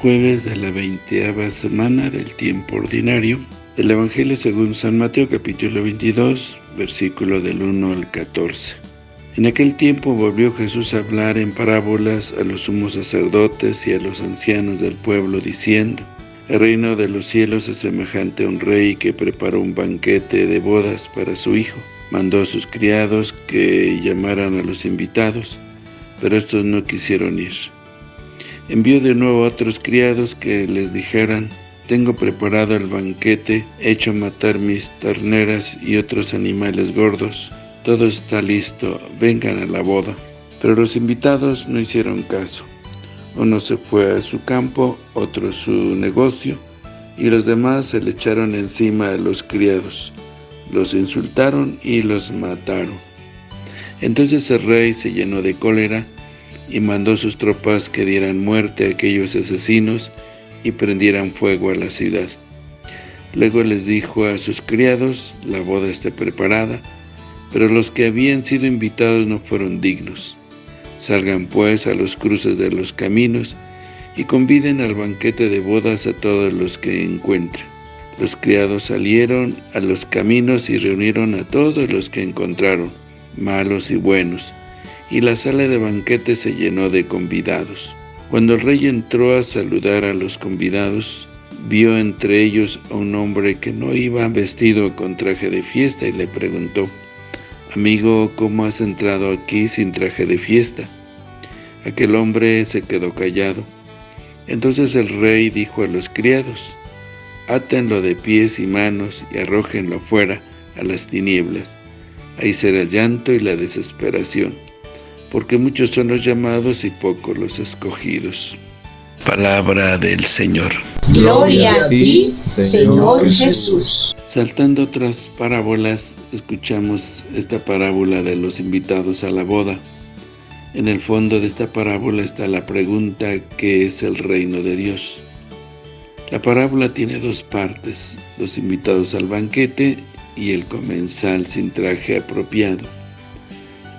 jueves de la veinteava semana del tiempo ordinario. El Evangelio según San Mateo capítulo 22, versículo del 1 al 14. En aquel tiempo volvió Jesús a hablar en parábolas a los sumos sacerdotes y a los ancianos del pueblo, diciendo, El reino de los cielos es semejante a un rey que preparó un banquete de bodas para su hijo. Mandó a sus criados que llamaran a los invitados, pero estos no quisieron ir. Envió de nuevo a otros criados que les dijeran, tengo preparado el banquete, hecho matar mis terneras y otros animales gordos. Todo está listo, vengan a la boda. Pero los invitados no hicieron caso. Uno se fue a su campo, otro su negocio, y los demás se le echaron encima a los criados. Los insultaron y los mataron. Entonces el rey se llenó de cólera y mandó sus tropas que dieran muerte a aquellos asesinos y prendieran fuego a la ciudad. Luego les dijo a sus criados, la boda está preparada, pero los que habían sido invitados no fueron dignos. Salgan pues a los cruces de los caminos y conviden al banquete de bodas a todos los que encuentren. Los criados salieron a los caminos y reunieron a todos los que encontraron, malos y buenos, y la sala de banquete se llenó de convidados. Cuando el rey entró a saludar a los convidados, vio entre ellos a un hombre que no iba vestido con traje de fiesta y le preguntó, Amigo, ¿cómo has entrado aquí sin traje de fiesta? Aquel hombre se quedó callado. Entonces el rey dijo a los criados, Átenlo de pies y manos y arrójenlo fuera a las tinieblas. Ahí será llanto y la desesperación porque muchos son los llamados y pocos los escogidos. Palabra del Señor. Gloria a ti, Señor Jesús. Saltando otras parábolas, escuchamos esta parábola de los invitados a la boda. En el fondo de esta parábola está la pregunta ¿qué es el reino de Dios? La parábola tiene dos partes, los invitados al banquete y el comensal sin traje apropiado.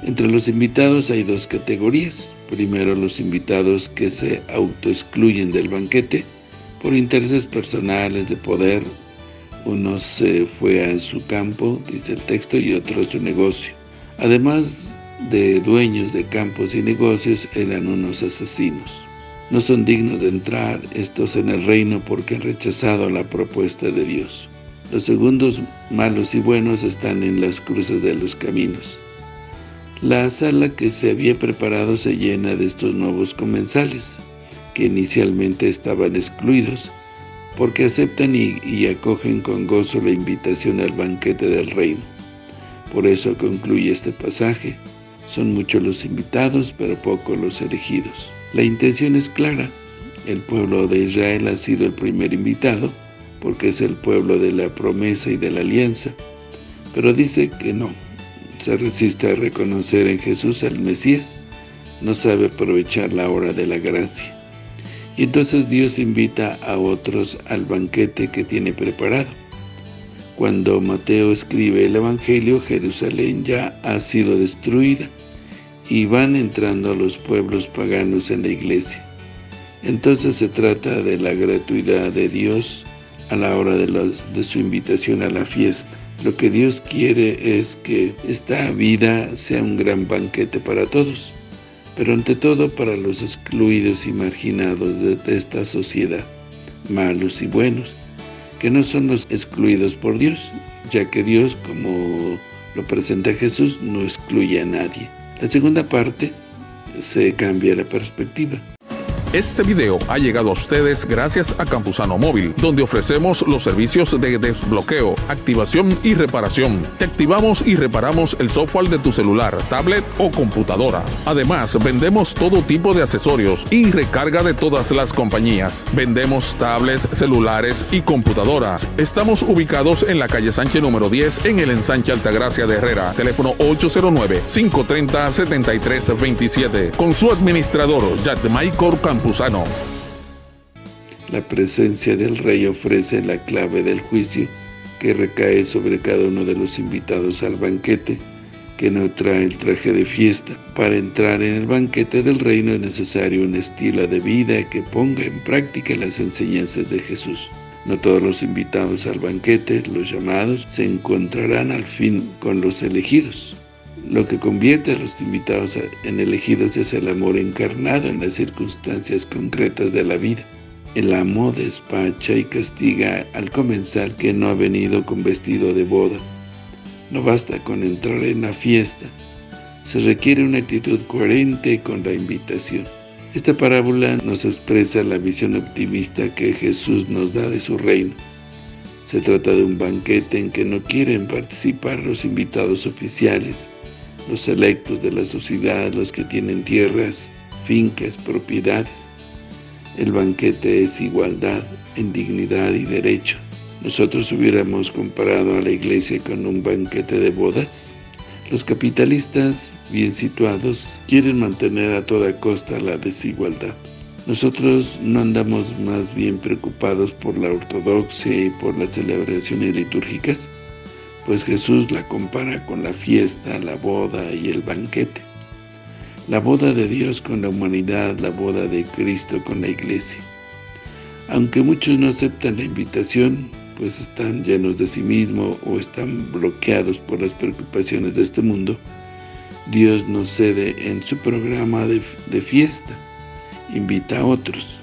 Entre los invitados hay dos categorías. Primero, los invitados que se autoexcluyen del banquete por intereses personales de poder. Uno se fue a su campo, dice el texto, y otro a su negocio. Además de dueños de campos y negocios, eran unos asesinos. No son dignos de entrar estos en el reino porque han rechazado la propuesta de Dios. Los segundos, malos y buenos, están en las cruces de los caminos. La sala que se había preparado se llena de estos nuevos comensales, que inicialmente estaban excluidos, porque aceptan y, acogen con gozo la invitación al banquete del reino. Por eso concluye este pasaje. Son muchos los invitados, pero pocos los elegidos. La intención es clara. El pueblo de Israel ha sido el primer invitado, porque es el pueblo de la promesa y de la alianza. Pero dice que no, se resiste a reconocer en Jesús al Mesías, no sabe aprovechar la hora de la gracia. Y entonces Dios invita a otros al banquete que tiene preparado. Cuando Mateo escribe el Evangelio, Jerusalén ya ha sido destruida y van entrando los pueblos paganos en la iglesia. Entonces se trata de la gratuidad de Dios a la hora de, su invitación a la fiesta. Lo que Dios quiere es que esta vida sea un gran banquete para todos, pero ante todo para los excluidos y marginados de, esta sociedad, malos y buenos, que no son los excluidos por Dios, ya que Dios, como lo presenta Jesús, no excluye a nadie. La segunda parte se cambia la perspectiva. Este video ha llegado a ustedes gracias a Campusano Móvil, donde ofrecemos los servicios de desbloqueo, activación y reparación. Te activamos y reparamos el software de tu celular, tablet o computadora. Además, vendemos todo tipo de accesorios y recarga de todas las compañías. Vendemos tablets, celulares y computadoras. Estamos ubicados en la calle Sánchez número 10 en el ensanche Altagracia de Herrera. Teléfono 809-530-7327. Con su administrador, Jack Michael La presencia del rey ofrece la clave del juicio que recae sobre cada uno de los invitados al banquete, que no trae el traje de fiesta. Para entrar en el banquete del reino es necesario un estilo de vida que ponga en práctica las enseñanzas de Jesús. No todos los invitados al banquete, los llamados, se encontrarán al fin con los elegidos. Lo que convierte a los invitados en elegidos es el amor encarnado en las circunstancias concretas de la vida. El amo despacha y castiga al comensal que no ha venido con vestido de boda. No basta con entrar en la fiesta, se requiere una actitud coherente con la invitación. Esta parábola nos expresa la visión optimista que Jesús nos da de su reino. Se trata de un banquete en que no quieren participar los invitados oficiales, los electos de la sociedad, los que tienen tierras, fincas, propiedades. El banquete es igualdad en dignidad y derecho. ¿Nosotros hubiéramos comparado a la iglesia con un banquete de bodas? Los capitalistas bien situados quieren mantener a toda costa la desigualdad. Nosotros no andamos más bien preocupados por la ortodoxia y por las celebraciones litúrgicas, pues Jesús la compara con la fiesta, la boda y el banquete. La boda de Dios con la humanidad, la boda de Cristo con la iglesia. Aunque muchos no aceptan la invitación, pues están llenos de sí mismos o están bloqueados por las preocupaciones de este mundo, Dios nos cede en su programa de fiesta, invita a otros.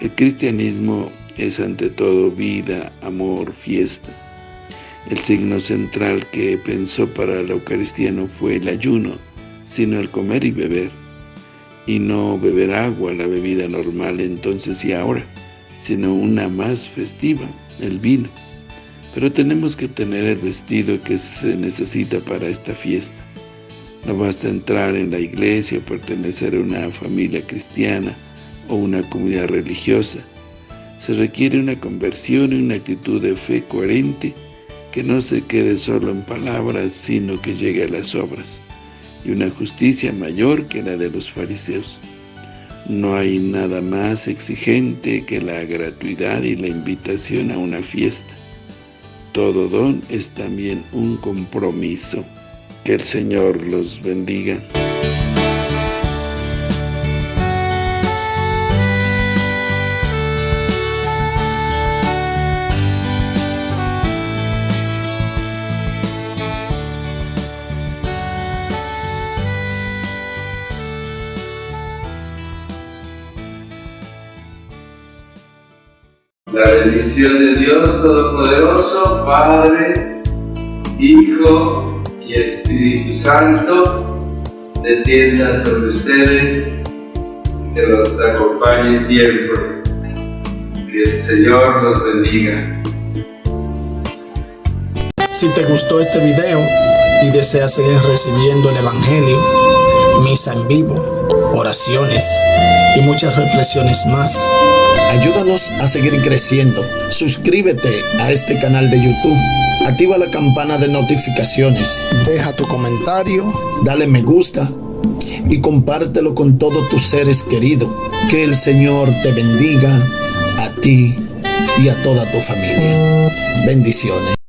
El cristianismo es ante todo vida, amor, fiesta. El signo central que pensó para la Eucaristía no fue el ayuno, sino el comer y beber, y no beber agua, la bebida normal entonces y ahora, sino una más festiva, el vino. Pero tenemos que tener el vestido que se necesita para esta fiesta. No basta entrar en la iglesia pertenecer a una familia cristiana o una comunidad religiosa. Se requiere una conversión y una actitud de fe coherente que no se quede solo en palabras, sino que llegue a las obras y una justicia mayor que la de los fariseos. No hay nada más exigente que la gratuidad y la invitación a una fiesta. Todo don es también un compromiso. Que el Señor los bendiga. La bendición de Dios Todopoderoso, Padre, Hijo y Espíritu Santo, descienda sobre ustedes, que los acompañe siempre. Que el Señor los bendiga. Si te gustó este video y deseas seguir recibiendo el Evangelio, misa en vivo, oraciones y muchas reflexiones más, Ayúdanos a seguir creciendo. Suscríbete a este canal de YouTube. Activa la campana de notificaciones. Deja tu comentario. Dale me gusta. Y compártelo con todos tus seres queridos. Que el Señor te bendiga a ti y a toda tu familia. Bendiciones.